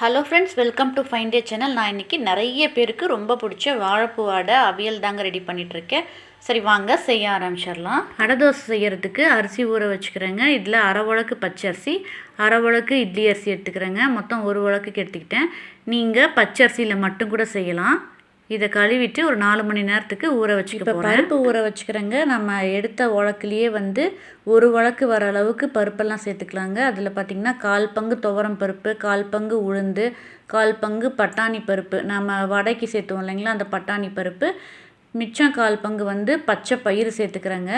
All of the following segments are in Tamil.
Hello friends welcome to find day channel நான் இன்றைக்கி நிறைய பேருக்கு ரொம்ப பிடிச்ச வாழைப்பூ வாடை அவியல் தாங்க ரெடி பண்ணிகிட்ருக்கேன் சரி வாங்க செய்ய ஆரம்பிச்சிடலாம். அடை தோசை செய்கிறதுக்கு அரிசி ஊற வச்சுக்கிறேங்க. இதில் அரை பச்சை பச்சரிசி அரை உலக்கு இட்லி அரிசி எடுத்துக்கிறேங்க. மொத்தம் ஒரு உலக்குக்கு எடுத்துக்கிட்டேன். நீங்கள் பச்சரிசியில் மட்டும் கூட செய்யலாம். இதை கழுவிட்டு ஒரு நாலு மணி நேரத்துக்கு ஊற வச்சுக்க இப்போ பருப்பு ஊற வச்சுக்கிறேங்க. நம்ம எடுத்த உலக்குலேயே வந்து ஒரு உலக்கு வர அளவுக்கு பருப்பெல்லாம் சேர்த்துக்கலாங்க. அதில் பார்த்திங்கன்னா கால் பங்கு துவரம் பருப்பு கால் பங்கு உளுந்து கால் பங்கு பட்டாணி பருப்பு. நம்ம வடைக்கு சேர்த்துவோம் இல்லைங்களா அந்த பட்டாணி பருப்பு. மிச்சம் கால் பங்கு வந்து பச்சை பயிறு சேர்த்துக்கிறேங்க.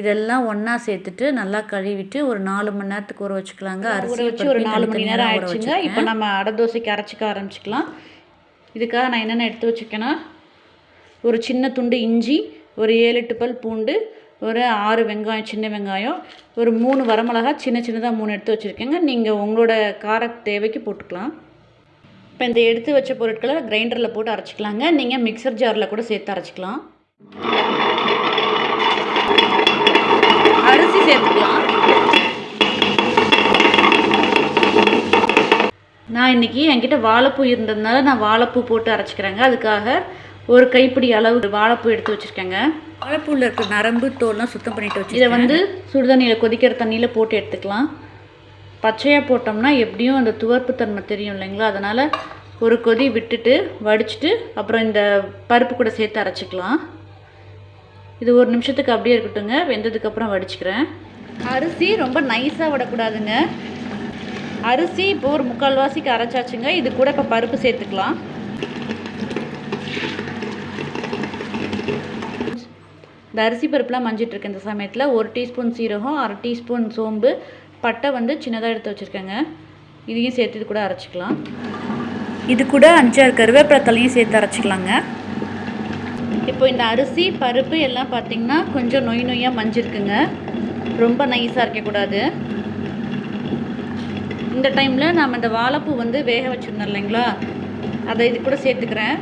இதெல்லாம் ஒன்றா சேர்த்துட்டு நல்லா கழுவிட்டு ஒரு நாலு மணி நேரத்துக்கு ஊற வச்சுக்கலாங்க. அரிசி வச்சு ஒரு நாலு மணி நேரம் ஆயிடுச்சுங்க. இப்போ நம்ம அடை தோசைக்கு அரைச்சிக்க ஆரம்பிச்சுக்கலாம். இதுக்காக நான் என்னென்ன எடுத்து வச்சுக்கேன்னா ஒரு சின்ன துண்டு இஞ்சி ஒரு ஏழு எட்டு பல் பூண்டு ஒரு ஆறு வெங்காயம் சின்ன வெங்காயம் ஒரு மூணு வரமிளகா சின்ன சின்னதாக மூணு எடுத்து வச்சுருக்கேங்க. நீங்கள் உங்களோட கார தேவைக்கு போட்டுக்கலாம். இப்போ இந்த எடுத்து வச்ச பொருட்களை கிரைண்டரில் போட்டு அரைச்சிக்கலாங்க. நீங்கள் மிக்சர் ஜாரில் கூட சேர்த்து அரைச்சிக்கலாம். அரிசி சேர்த்துக்கலாம். நான் இன்றைக்கி என்கிட்ட வாழைப்பூ இருந்ததுனால நான் வாழைப்பூ போட்டு அரைச்சிக்கிறேங்க. அதுக்காக ஒரு கைப்பிடி அளவு வாழைப்பூ எடுத்து வச்சுருக்கேங்க. வாழைப்பூவில் இருக்கிற நரம்பு தோல்லாம் சுத்தம் பண்ணிட்டு வச்சு இதை வந்து சுடுதண்ணியில் கொதிக்கிற தண்ணியில் போட்டு எடுத்துக்கலாம். பச்சையாக போட்டோம்னா எப்படியும் அந்த துவர்ப்பு தன்மை தெரியும் இல்லைங்களா? அதனால் ஒரு கொதி விட்டுட்டு வடிச்சிட்டு அப்புறம் இந்த பருப்பு கூட சேர்த்து அரைச்சிக்கலாம். இது ஒரு நிமிஷத்துக்கு அப்படியே இருக்கட்டுங்க வெந்ததுக்கப்புறம் வடிச்சுக்கிறேன். அரிசி ரொம்ப நைஸாக விடக்கூடாதுங்க. அரிசி இப்போ ஒரு முக்கால்வாசிக்கு அரைச்சாச்சுங்க இது கூட இப்போ பருப்பு சேர்த்துக்கலாம். இந்த அரிசி பருப்புலாம் மஞ்சிட்ருக்கு இந்த சமயத்தில். ஒரு டீஸ்பூன் சீரகம் அரை டீஸ்பூன் சோம்பு பட்டை வந்து சின்னதாக எடுத்து வச்சுருக்கேங்க. இதையும் சேர்த்து இது கூட அரைச்சிக்கலாம். இது கூட அஞ்சாறு கருவேப்பிலத்தலையும் சேர்த்து அரைச்சிக்கலாங்க. இப்போ இந்த அரிசி பருப்பு எல்லாம் பார்த்திங்கன்னா கொஞ்சம் நொய் நொய்யாக மஞ்சிருக்குங்க. ரொம்ப நைஸாக இருக்கக்கூடாது. இந்த டைமில் நாம் இந்த வாழைப்பூ வந்து வேக வச்சுருந்தோம் இல்லைங்களா? அதை இது கூட சேர்த்துக்கிறேன்.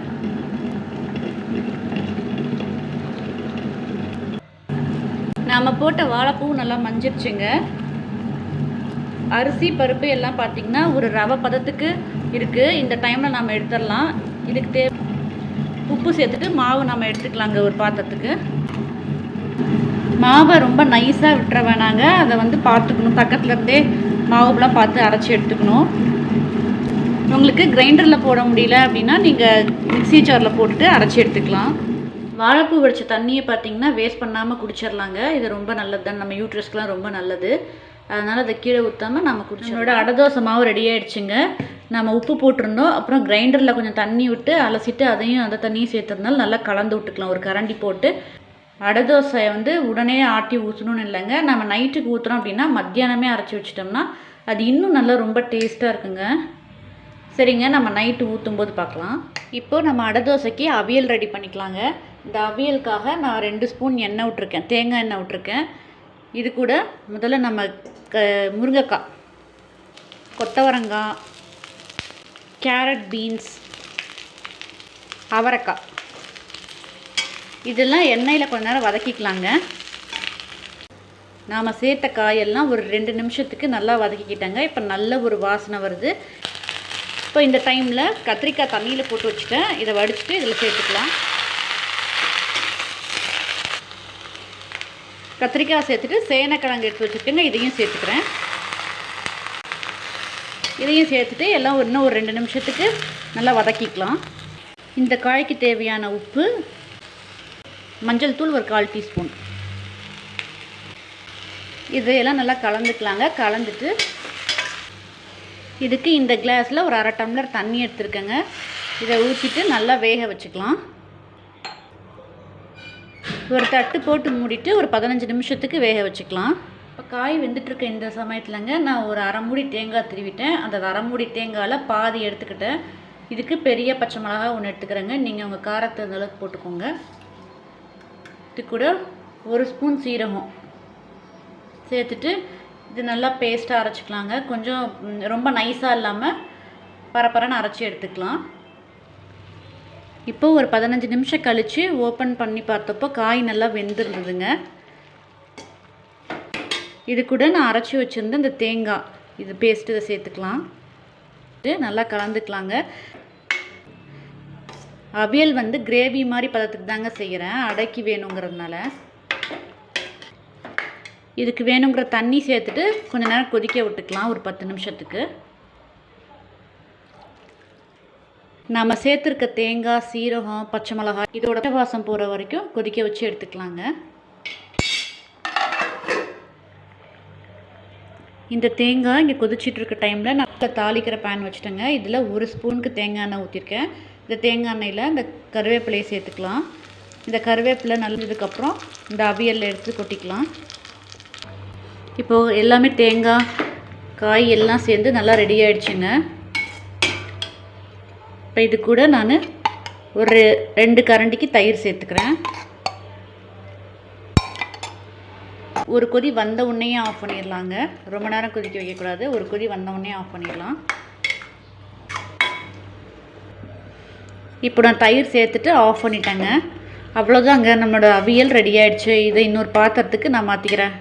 நாம் போட்ட வாழைப்பூ நல்லா மஞ்சிருச்சுங்க. அரிசி பருப்பு எல்லாம் பார்த்திங்கன்னா ஒரு ரவை பதத்துக்கு இருக்குது இந்த டைமில் நம்ம எடுத்துடலாம். இதுக்கு தே உப்பு சேர்த்துட்டு மாவு நம்ம எடுத்துக்கலாங்க ஒரு பாத்திரத்துக்கு. மாவை ரொம்ப நைஸாக விட்டுற வேணாங்க. அதை வந்து பார்த்துக்கணும். பக்கத்துலேருந்தே மாவுலாம் பார்த்து அரைச்சி எடுத்துக்கணும். உங்களுக்கு கிரைண்டரில் போட முடியல அப்படின்னா நீங்கள் மிக்சி ஜாரில் போட்டுட்டு அரைச்சி எடுத்துக்கலாம். வாழைப்பூ வடித்த தண்ணியை பார்த்தீங்கன்னா வேஸ்ட் பண்ணாமல் குடிச்சிடலாங்க. இது ரொம்ப நல்லது தான். நம்ம யூட்ரஸ்க்கெலாம் ரொம்ப நல்லது. அதனால் அதை கீழே ஊற்றாமல் நம்ம குடிச்சோட அடதோசை மாவு ரெடி ஆகிடுச்சுங்க நம்ம உப்பு போட்டிருந்தோம். அப்புறம் கிரைண்டரில் கொஞ்சம் தண்ணி விட்டு அலசிட்டு அதையும் அந்த தண்ணியும் சேர்த்துருந்தாலும் நல்லா கலந்து விட்டுக்கலாம். ஒரு கரண்டி போட்டு அடை தோசையை வந்து உடனே ஆட்டி ஊற்றணும்னு இல்லைங்க. நம்ம நைட்டுக்கு ஊற்றுறோம் அப்படின்னா மத்தியானமே அரைச்சி வச்சிட்டோம்னா அது இன்னும் நல்லா ரொம்ப டேஸ்ட்டாக இருக்குங்க. சரிங்க நம்ம நைட்டு ஊற்றும் போது பார்க்கலாம். இப்போது நம்ம அடை தோசைக்கு அவியல் ரெடி பண்ணிக்கலாங்க. இந்த அவியலுக்காக நான் ரெண்டு ஸ்பூன் எண்ணெய் விட்ருக்கேன் தேங்காய் எண்ணெய் விட்ருக்கேன் இது கூட முதல்ல நம்ம க முருங்கைக்காய் கொத்தவரங்காய் கேரட் பீன்ஸ் அவரைக்காய். இதெல்லாம் எண்ணெயில் கொஞ்ச நேரம் வதக்கிக்கலாங்க. நாம் சேர்த்த காயெல்லாம் ஒரு ரெண்டு நிமிஷத்துக்கு நல்லா வதக்கிக்கிட்டாங்க. இப்போ நல்ல ஒரு வாசனை வருது. இப்போ இந்த டைமில் கத்திரிக்காய் தண்ணியில் போட்டு வச்சுட்டேன். இதை வடிச்சுட்டு இதில் சேர்த்துக்கலாம். கத்திரிக்காய் சேர்த்துட்டு சேனைக்கிழங்கு எடுத்து வச்சுருக்கேங்க. இதையும் சேர்த்துக்கிறேன். இதையும் சேர்த்துட்டு எல்லாம் இன்னும் ஒரு ரெண்டு நிமிஷத்துக்கு நல்லா வதக்கிக்கலாம். இந்த காய்க்கு தேவையான உப்பு மஞ்சள் தூள் ஒரு கால் டீஸ்பூன். இதையெல்லாம் நல்லா கலந்துக்கலாங்க. கலந்துட்டு இதுக்கு இந்த கிளாஸில் ஒரு அரை டம்ளர் தண்ணி எடுத்துருக்கேங்க. இதை ஊற்றிட்டு நல்லா வேக வச்சுக்கலாம். ஒரு தட்டு போட்டு மூடிட்டு ஒரு பதினஞ்சு நிமிஷத்துக்கு வேக வச்சுக்கலாம். இப்போ காய் வெந்துட்டுருக்க இந்த சமயத்துலங்க நான் ஒரு அரை மூடி தேங்காய் திருவிட்டேன். அந்த அரை மூடி தேங்காயில் பாதி எடுத்துக்கிட்டேன். இதுக்கு பெரிய பச்சை மிளகா ஒன்று எடுத்துக்கிறேங்க. நீங்கள் உங்கள் காரத்தை அந்த அளவுக்கு போட்டுக்கோங்க. இது கூட ஒரு ஸ்பூன் சீரகம். சேர்த்துட்டு இது நல்லா பேஸ்ட்டாக அரைச்சிக்கலாங்க. கொஞ்சம் ரொம்ப நைஸாக இல்லாமல் பரப்பரன்னு அரைச்சி எடுத்துக்கலாம். இப்போ ஒரு பதினஞ்சு நிமிஷம் கழித்து ஓப்பன் பண்ணி பார்த்தப்போ காய் நல்லா வெந்துருந்ததுங்க. இது கூட நான் அரைச்சி வச்சுருந்த இந்த தேங்காய். இது பேஸ்ட்டு இதை சேர்த்துக்கலாம். நல்லா கலந்துக்கலாங்க. அவியல் வந்து கிரேவி மாதிரி பதத்துக்கு தாங்க செய்கிறேன் அடைக்கி வேணுங்கிறதுனால. இதுக்கு வேணுங்கிற தண்ணி சேர்த்துட்டு கொஞ்ச நேரம் கொதிக்க விட்டுக்கலாம் ஒரு பத்து நிமிஷத்துக்கு. நம்ம சேர்த்துருக்க தேங்காய் சீரகம் பச்சை மிளகாய் இதோட வாசம் போகிற வரைக்கும் கொதிக்க வச்சு எடுத்துக்கலாங்க. இந்த தேங்காய் இங்கே கொதிச்சிட்டு இருக்க டைமில் நான் தாளிக்கிற பேன் வச்சுட்டேங்க. இதில் ஒரு ஸ்பூனுக்கு தேங்காய் எண்ணெய் ஊற்றிருக்கேன் இந்த தேங்காய் எண்ணெயில் இந்த கருவேப்பிலையை சேர்த்துக்கலாம். இந்த கருவேப்பிலை நல்லதுக்கப்புறம் இந்த அவியலில் எடுத்து கொட்டிக்கலாம். இப்போது எல்லாமே தேங்காய் காய் எல்லாம் சேர்ந்து நல்லா ரெடி ஆகிடுச்சுங்க இப்போ இது கூட நான் ஒரு ரெண்டு கரண்டிக்கு தயிர் சேர்த்துக்கிறேன். ஒரு கொதி வந்த உடனே ஆஃப் பண்ணிடலாங்க. ரொம்ப நேரம் கொதிக்க வைக்கக்கூடாது. ஒரு கொதி வந்த உடனே ஆஃப் பண்ணிடலாம். இப்போ நான் தயிர் சேர்த்துட்டு ஆஃப் பண்ணிட்டேங்க. அவ்வளோதாங்க நம்மளோட அவியல் ரெடி ஆகிடுச்சு இதை இன்னொரு பாத்திரத்துக்கு நான் மாற்றிக்கிறேன்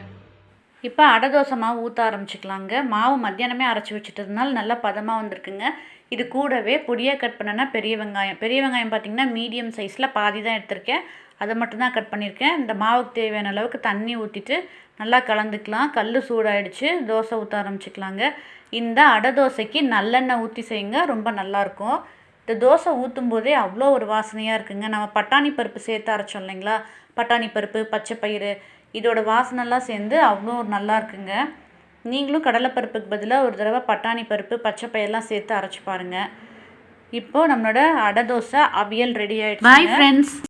இப்போ அடை தோசை மாவு ஊற்ற ஆரம்பிச்சுக்கலாங்க. மாவு மத்தியானமே அரைச்சி வச்சுட்டதுனால நல்லா பதமாக வந்திருக்குங்க. இது கூடவே பொடியாக கட் பண்ணனா பெரிய வெங்காயம். பெரிய வெங்காயம் பார்த்திங்கன்னா மீடியம் சைஸில் பாதி தான் எடுத்திருக்கேன். அதை மட்டும்தான் கட் பண்ணியிருக்கேன். இந்த மாவுக்கு தேவையான அளவுக்கு தண்ணி ஊற்றிட்டு நல்லா கலந்துக்கலாம். கல் சூடாயிடுச்சு. தோசை ஊற்ற ஆரம்பிச்சுக்கலாங்க. இந்த அடை தோசைக்கு நல்லெண்ணெய் ஊற்றி செய்யுங்க. ரொம்ப நல்லாயிருக்கும் இந்த தோசை ஊற்றும் போதே அவ்வளோ ஒரு வாசனையாக இருக்குங்க. நம்ம பட்டாணி பருப்பு சேர்த்து அரைச்சோம் இல்லைங்களா? பட்டாணி பருப்பு பச்சை பயிறு இதோட வாசனைலாம் சேர்ந்து அவ்வளோ ஒரு நல்லா இருக்குங்க. நீங்களும் கடலைப்பருப்புக்கு பதிலாக ஒரு தடவை பட்டாணி பருப்பு பச்சை பயிரெலாம் சேர்த்து அரைச்சி பாருங்கள் இப்போது நம்மளோட அடை தோசை அவியல் ரெடி ஆகிடுச்சு பாய் ஃப்ரெண்ட்ஸ்